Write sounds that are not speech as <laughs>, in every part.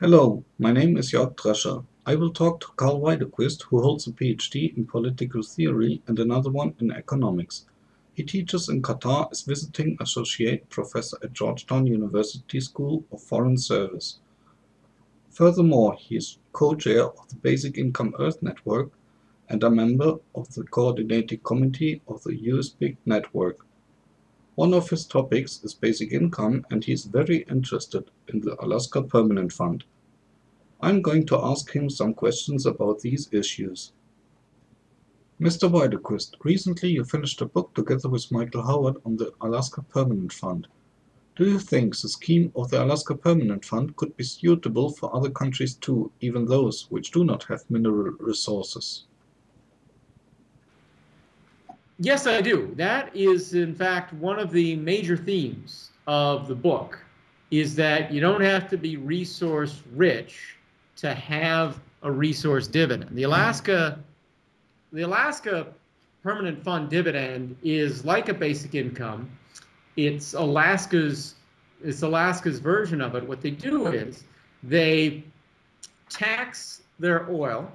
Hello, my name is Jörg Drescher. I will talk to Karl Widerquist, who holds a PhD in political theory and another one in economics. He teaches in Qatar as visiting associate professor at Georgetown University School of Foreign Service. Furthermore, he is co-chair of the Basic Income Earth Network and a member of the coordinating committee of the USBIG network. One of his topics is basic income and he is very interested in the Alaska Permanent Fund. I'm going to ask him some questions about these issues. Mr. Widerquist, recently you finished a book together with Michael Howard on the Alaska Permanent Fund. Do you think the scheme of the Alaska Permanent Fund could be suitable for other countries too, even those which do not have mineral resources? Yes, I do. That is, in fact, one of the major themes of the book is that you don't have to be resource rich to have a resource dividend. The Alaska, the Alaska Permanent Fund dividend is like a basic income. It's Alaska's, it's Alaska's version of it. What they do is they tax their oil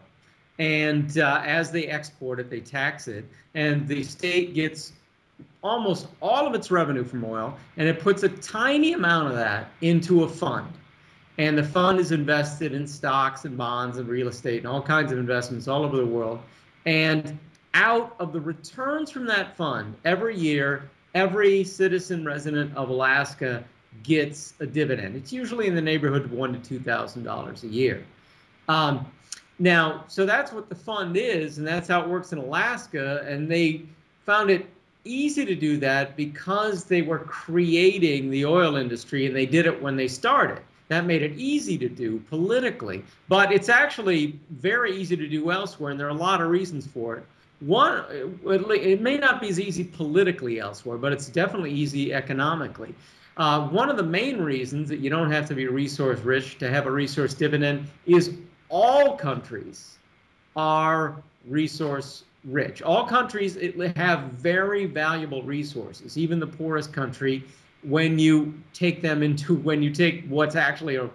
and uh, as they export it, they tax it, and the state gets almost all of its revenue from oil, and it puts a tiny amount of that into a fund. And the fund is invested in stocks and bonds and real estate and all kinds of investments all over the world. And out of the returns from that fund, every year, every citizen resident of Alaska gets a dividend. It's usually in the neighborhood of one to two thousand dollars a year. Um, now, so that's what the fund is, and that's how it works in Alaska. And they found it easy to do that because they were creating the oil industry and they did it when they started. That made it easy to do politically, but it's actually very easy to do elsewhere, and there are a lot of reasons for it. One, it may not be as easy politically elsewhere, but it's definitely easy economically. Uh, one of the main reasons that you don't have to be resource rich to have a resource dividend is all countries are resource rich. All countries have very valuable resources, even the poorest country, when you take them into, <laughs> when you take what's actually a,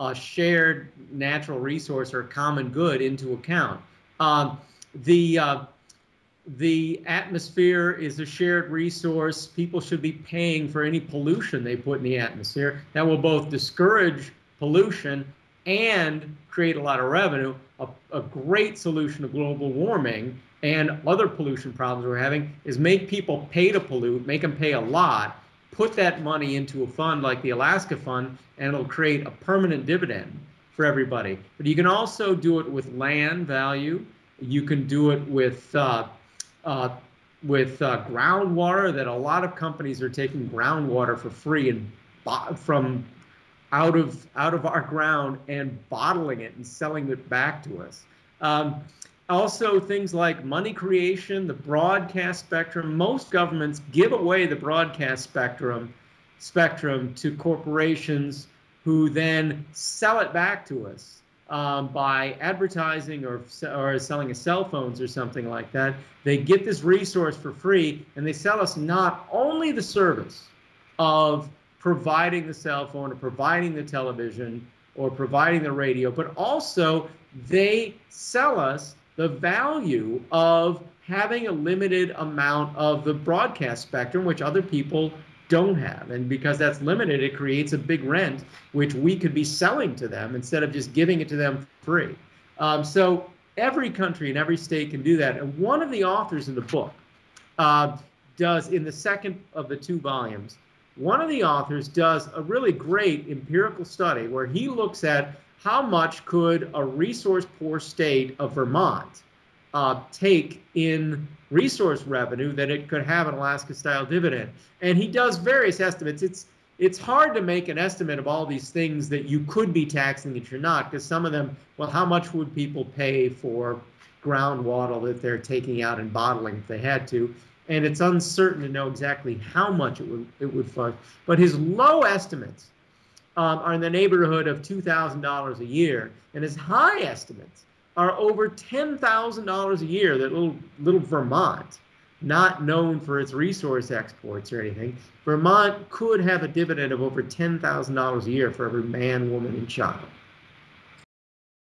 a shared natural resource or common good into account. Um, the uh, the atmosphere is a shared resource. People should be paying for any pollution they put in the atmosphere. That will both discourage pollution and create a lot of revenue. A, a great solution to global warming and other pollution problems we're having is make people pay to pollute, make them pay a lot, put that money into a fund like the Alaska Fund, and it'll create a permanent dividend for everybody. But you can also do it with land value. You can do it with uh, uh, with uh, groundwater. That a lot of companies are taking groundwater for free and from out of out of our ground and bottling it and selling it back to us. Um, also, things like money creation, the broadcast spectrum. Most governments give away the broadcast spectrum spectrum to corporations who then sell it back to us um, by advertising or, or selling us cell phones or something like that. They get this resource for free and they sell us not only the service of providing the cell phone or providing the television or providing the radio, but also they sell us the value of having a limited amount of the broadcast spectrum, which other people don't have. And because that's limited, it creates a big rent, which we could be selling to them instead of just giving it to them free. Um, so every country and every state can do that. And one of the authors in the book uh, does, in the second of the two volumes, one of the authors does a really great empirical study where he looks at how much could a resource poor state of Vermont uh, take in resource revenue that it could have an Alaska style dividend. And he does various estimates. It's it's hard to make an estimate of all these things that you could be taxing that you're not, because some of them, well, how much would people pay for groundwater that they're taking out and bottling if they had to? And it's uncertain to know exactly how much it would it would fund. But his low estimates um, are in the neighborhood of two thousand dollars a year, and his high estimates are over ten thousand dollars a year. That little little Vermont, not known for its resource exports or anything, Vermont could have a dividend of over ten thousand dollars a year for every man, woman, and child.